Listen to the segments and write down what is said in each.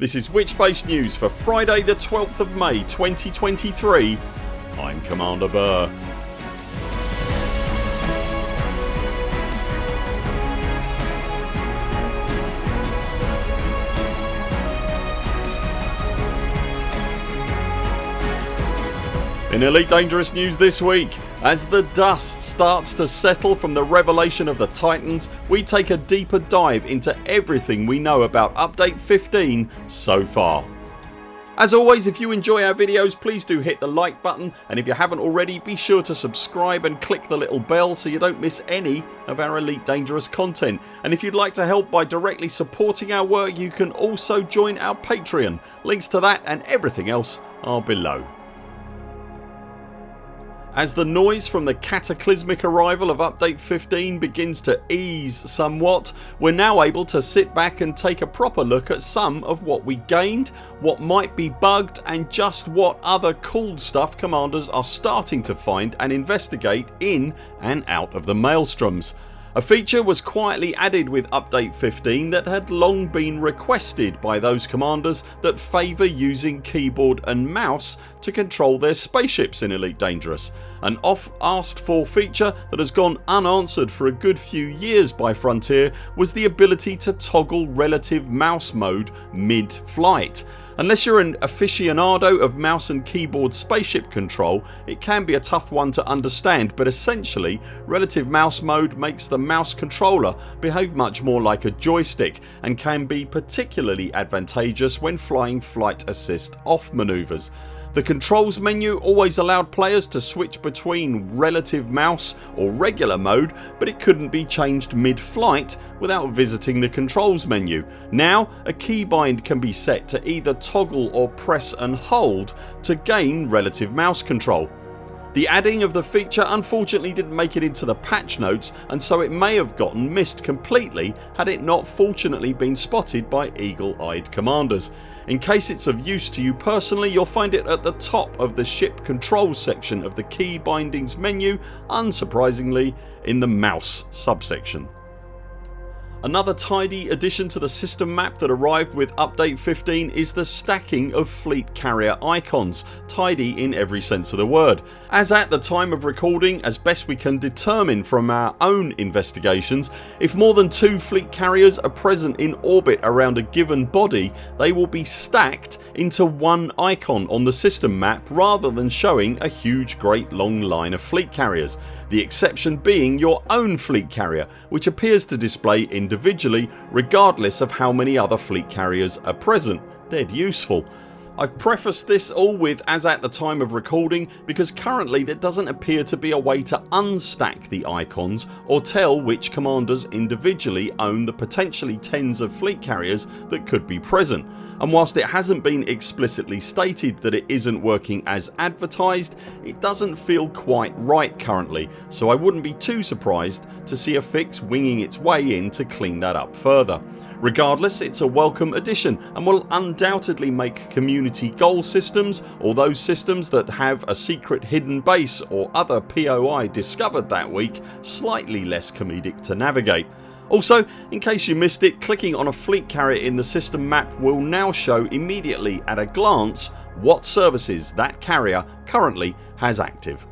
This is Witchspace News for Friday the 12th of May 2023 I'm Commander Burr. In Elite Dangerous news this week as the dust starts to settle from the revelation of the Titans we take a deeper dive into everything we know about update 15 so far. As always if you enjoy our videos please do hit the like button and if you haven't already be sure to subscribe and click the little bell so you don't miss any of our Elite Dangerous content and if you'd like to help by directly supporting our work you can also join our Patreon. Links to that and everything else are below. As the noise from the cataclysmic arrival of update 15 begins to ease somewhat we're now able to sit back and take a proper look at some of what we gained, what might be bugged and just what other cool stuff commanders are starting to find and investigate in and out of the Maelstroms. A feature was quietly added with update 15 that had long been requested by those commanders that favour using keyboard and mouse to control their spaceships in Elite Dangerous. An oft asked for feature that has gone unanswered for a good few years by Frontier was the ability to toggle relative mouse mode mid flight. Unless you're an aficionado of mouse and keyboard spaceship control it can be a tough one to understand but essentially relative mouse mode makes the mouse controller behave much more like a joystick and can be particularly advantageous when flying flight assist off manoeuvres. The controls menu always allowed players to switch between relative mouse or regular mode but it couldn't be changed mid-flight without visiting the controls menu. Now a keybind can be set to either toggle or press and hold to gain relative mouse control. The adding of the feature unfortunately didn't make it into the patch notes and so it may have gotten missed completely had it not fortunately been spotted by eagle eyed commanders. In case it's of use to you personally you'll find it at the top of the ship controls section of the key bindings menu unsurprisingly in the mouse subsection. Another tidy addition to the system map that arrived with update 15 is the stacking of fleet carrier icons, tidy in every sense of the word. As at the time of recording as best we can determine from our own investigations if more than two fleet carriers are present in orbit around a given body they will be stacked into one icon on the system map rather than showing a huge great long line of fleet carriers. The exception being your own fleet carrier which appears to display individually regardless of how many other fleet carriers are present. Dead useful. I've prefaced this all with as at the time of recording because currently there doesn't appear to be a way to unstack the icons or tell which commanders individually own the potentially tens of fleet carriers that could be present and whilst it hasn't been explicitly stated that it isn't working as advertised it doesn't feel quite right currently so I wouldn't be too surprised to see a fix winging its way in to clean that up further. Regardless it's a welcome addition and will undoubtedly make community goal systems or those systems that have a secret hidden base or other POI discovered that week slightly less comedic to navigate. Also in case you missed it clicking on a fleet carrier in the system map will now show immediately at a glance what services that carrier currently has active.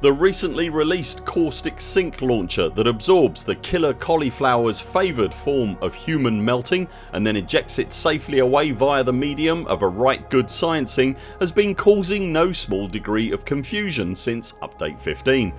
The recently released Caustic sink launcher that absorbs the killer cauliflower's favoured form of human melting and then ejects it safely away via the medium of a right good sciencing has been causing no small degree of confusion since update 15.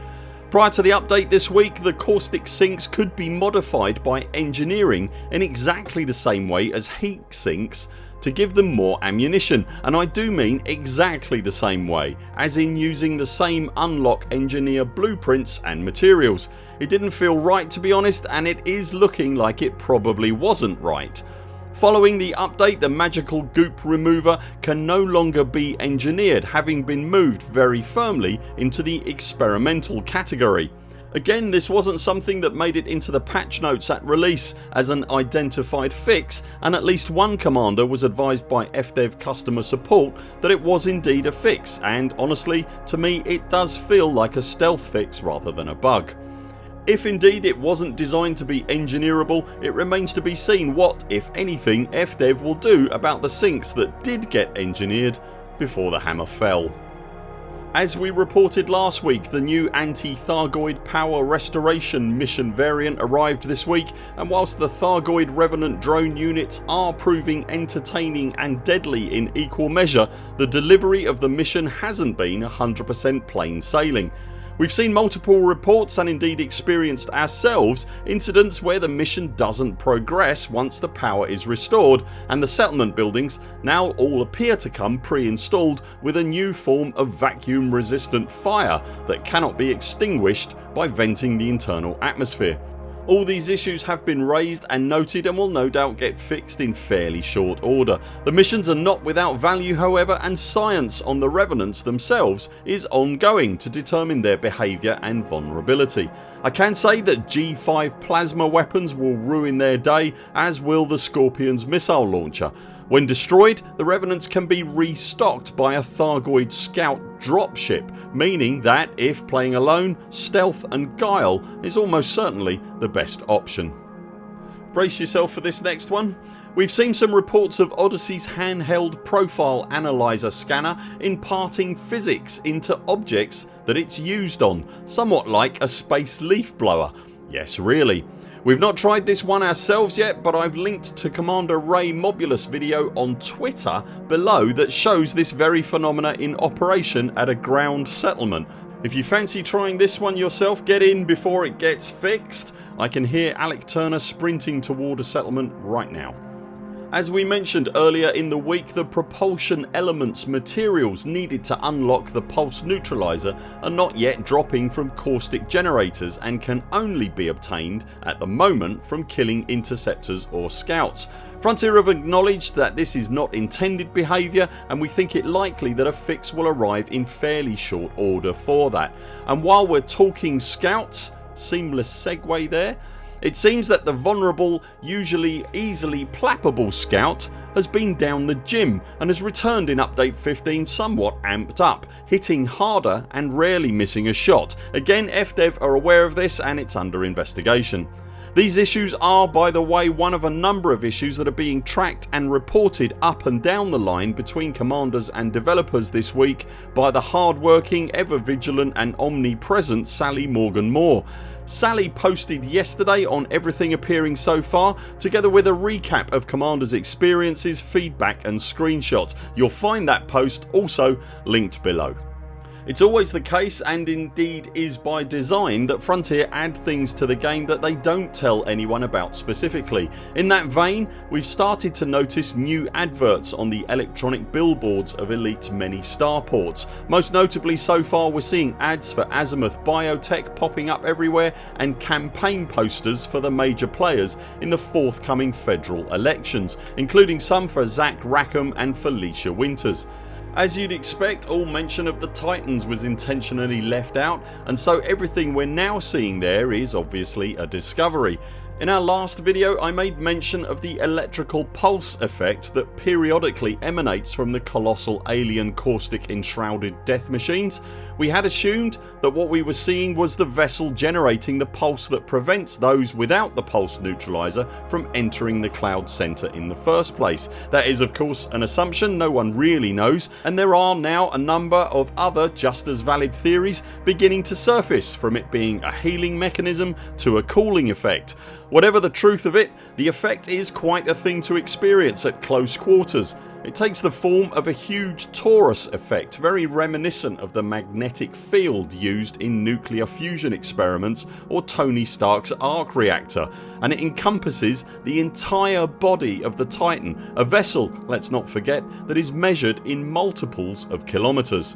Prior to the update this week the caustic sinks could be modified by engineering in exactly the same way as heat sinks to give them more ammunition and I do mean exactly the same way as in using the same unlock engineer blueprints and materials. It didn't feel right to be honest and it is looking like it probably wasn't right. Following the update the magical goop remover can no longer be engineered having been moved very firmly into the experimental category. Again this wasn't something that made it into the patch notes at release as an identified fix and at least one commander was advised by FDev customer support that it was indeed a fix and honestly to me it does feel like a stealth fix rather than a bug. If indeed it wasn't designed to be engineerable it remains to be seen what, if anything, FDev will do about the sinks that did get engineered before the hammer fell. As we reported last week the new anti-Thargoid power restoration mission variant arrived this week and whilst the Thargoid Revenant drone units are proving entertaining and deadly in equal measure the delivery of the mission hasn't been 100% plain sailing. We've seen multiple reports and indeed experienced ourselves incidents where the mission doesn't progress once the power is restored and the settlement buildings now all appear to come pre-installed with a new form of vacuum resistant fire that cannot be extinguished by venting the internal atmosphere. All these issues have been raised and noted and will no doubt get fixed in fairly short order. The missions are not without value however and science on the Revenants themselves is ongoing to determine their behaviour and vulnerability. I can say that G5 plasma weapons will ruin their day as will the Scorpion's missile launcher when destroyed the Revenants can be restocked by a Thargoid scout dropship meaning that if playing alone stealth and guile is almost certainly the best option. Brace yourself for this next one. We've seen some reports of Odyssey's handheld profile analyzer scanner imparting physics into objects that it's used on somewhat like a space leaf blower. Yes really. We've not tried this one ourselves yet but I've linked to Commander Ray Mobulus video on Twitter below that shows this very phenomena in operation at a ground settlement. If you fancy trying this one yourself get in before it gets fixed. I can hear Alec Turner sprinting toward a settlement right now. As we mentioned earlier in the week the propulsion elements materials needed to unlock the pulse neutralizer are not yet dropping from caustic generators and can only be obtained at the moment from killing interceptors or scouts. Frontier have acknowledged that this is not intended behaviour and we think it likely that a fix will arrive in fairly short order for that. And while we're talking scouts seamless segue there it seems that the vulnerable usually easily plappable scout has been down the gym and has returned in update 15 somewhat amped up, hitting harder and rarely missing a shot. Again FDev are aware of this and it's under investigation. These issues are by the way one of a number of issues that are being tracked and reported up and down the line between commanders and developers this week by the hard-working, ever vigilant and omnipresent Sally Morgan Moore. Sally posted yesterday on everything appearing so far together with a recap of commanders experiences, feedback and screenshots. You'll find that post also linked below. It's always the case and indeed is by design that Frontier add things to the game that they don't tell anyone about specifically. In that vein we've started to notice new adverts on the electronic billboards of Elite's many starports. Most notably so far we're seeing ads for Azimuth Biotech popping up everywhere and campaign posters for the major players in the forthcoming federal elections including some for Zach Rackham and Felicia Winters. As you'd expect all mention of the Titans was intentionally left out and so everything we're now seeing there is obviously a discovery in our last video I made mention of the electrical pulse effect that periodically emanates from the colossal alien caustic enshrouded death machines. We had assumed that what we were seeing was the vessel generating the pulse that prevents those without the pulse neutralizer from entering the cloud centre in the first place. That is of course an assumption no one really knows and there are now a number of other just as valid theories beginning to surface from it being a healing mechanism to a cooling effect. Whatever the truth of it the effect is quite a thing to experience at close quarters. It takes the form of a huge torus effect very reminiscent of the magnetic field used in nuclear fusion experiments or Tony Stark's arc reactor and it encompasses the entire body of the Titan, a vessel let's not forget that is measured in multiples of kilometres.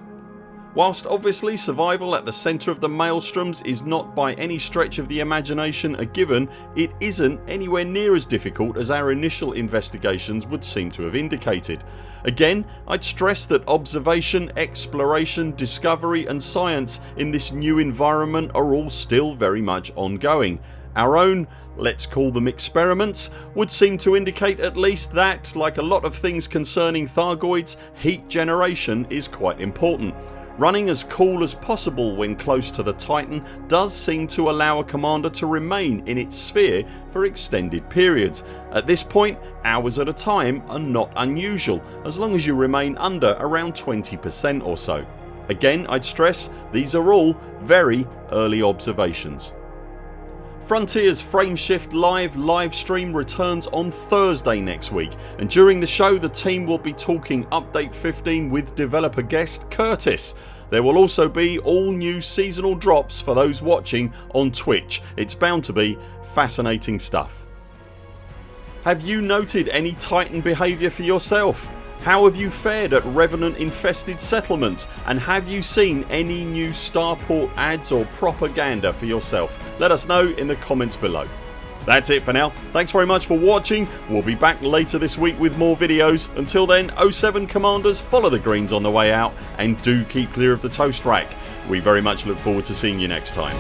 Whilst obviously survival at the centre of the maelstroms is not by any stretch of the imagination a given it isn't anywhere near as difficult as our initial investigations would seem to have indicated. Again I'd stress that observation, exploration, discovery and science in this new environment are all still very much ongoing. Our own let's call them experiments would seem to indicate at least that like a lot of things concerning Thargoids heat generation is quite important. Running as cool as possible when close to the Titan does seem to allow a commander to remain in its sphere for extended periods. At this point hours at a time are not unusual as long as you remain under around 20% or so. Again I'd stress these are all very early observations. Frontiers Frameshift Live livestream returns on Thursday next week and during the show the team will be talking update 15 with developer guest Curtis. There will also be all new seasonal drops for those watching on Twitch. It's bound to be fascinating stuff. Have you noted any Titan behaviour for yourself? How have you fared at revenant infested settlements and have you seen any new starport ads or propaganda for yourself? Let us know in the comments below. That's it for now. Thanks very much for watching. We'll be back later this week with more videos. Until then 0 7 CMDRs follow the greens on the way out and do keep clear of the toast rack. We very much look forward to seeing you next time.